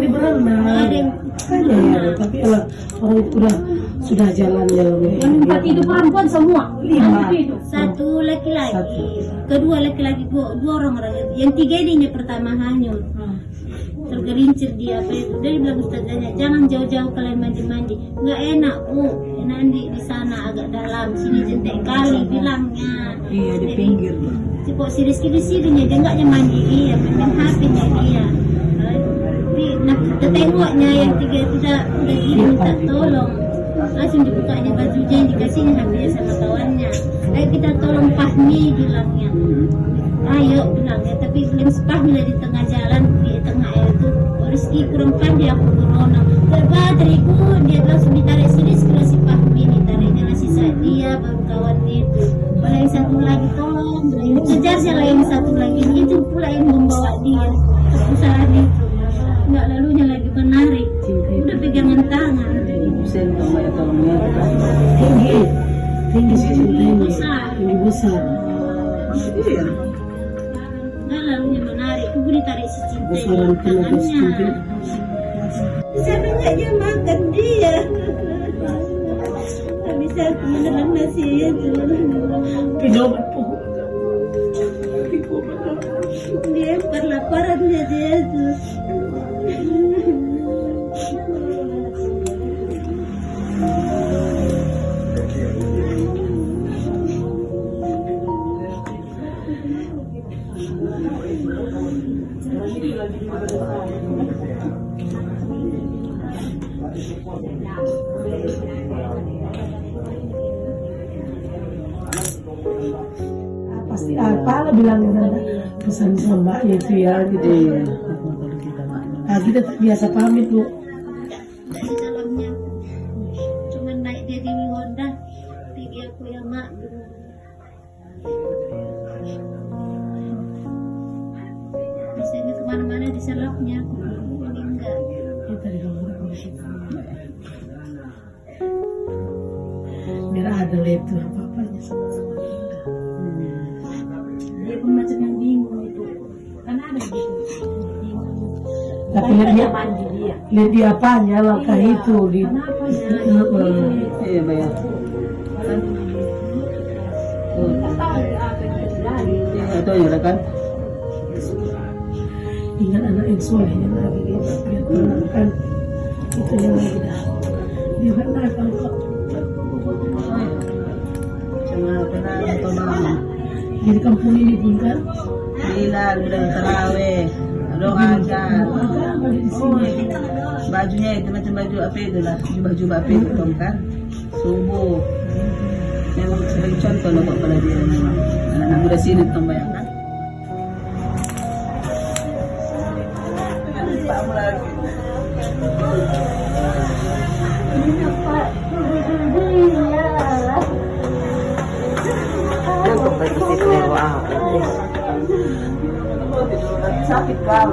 di berenang. Ada Ada ya, tapi kalau orang itu udah sudah jalannya lebih. Yang empat itu perempuan semua. Lima. Satu laki-laki, Satu. kedua laki-laki, dua, dua orang orang. Yang tiga ini yang pertama hanyut. tergelincir dia apa itu dari bilang ustazahnya jangan jauh-jauh kalian mandi-mandi nggak enak bu enak di di sana agak dalam sini jentek kali bilangnya Iya di pinggir. si kok si Rizky di sini dia nggak mandi dia main HP-nya dia di nah kita tengoknya yang tiga itu udah minta tolong. Langsung dibukanya bajunya yang dikasihnya HP-nya sama kawannya. Ayo kita tolong Fahmi bilangnya. Ayo bilangnya. Tapi belum sepahmi di tengah jalan di tengah air itu oh, Rizky kurang pandai aku corona. Bateriku dia langsung ditarik sini setelah si Fahmi ditariknya nasi saat dia baru kawan itu Malah yang satu lagi tolong. Kejar siapa yang satu lagi. Itu pula yang membawa dia. Ke perusahaan itu nggak lalunya lagi menarik udah pegangan tangan Sen tuh mbak ya tolongnya. Tinggi, tinggi tinggi, Besar. tinggi besar. Iya. nggak lalunya menarik aku ditarik si cinta Besaran tenaga sedikit. Sana nggak dia makan dia. Nggak bisa menelan nasi itu. Pedoman. Dia perlaparannya dia tuh. Pasti apa lah bilang pesan sama mbaknya itu ya gitu. Iya. Kita mak. Nah, kita tak biasa pamit bu. Dari dalamnya. Cuman naik dia selapnya. Ini enggak. Kita di rumah. Biar ada itu apa-apanya sama-sama. Dia pun macam yang bingung itu. Kan ada gitu. Tapi dia, dia apanya langkah Iya. itu di ya? Iya bayar. Tuh. Tahu apa yang terjadi. Iya itu ya kan. Ingat anak yang soleh yang lagi kita biar tenang kan itu yang lagi dah dia kan nakal kok mama. di kampung ini pun kan Bilal udah terawih. Doa kan. Oh, bajunya itu macam baju apa itu lah, jubah-jubah apa itu Tom, kan? Subuh. Yang sebagai contoh loh buat pada dia. Anak muda sini Tom bayangkan. sakit wow. Sakit kau.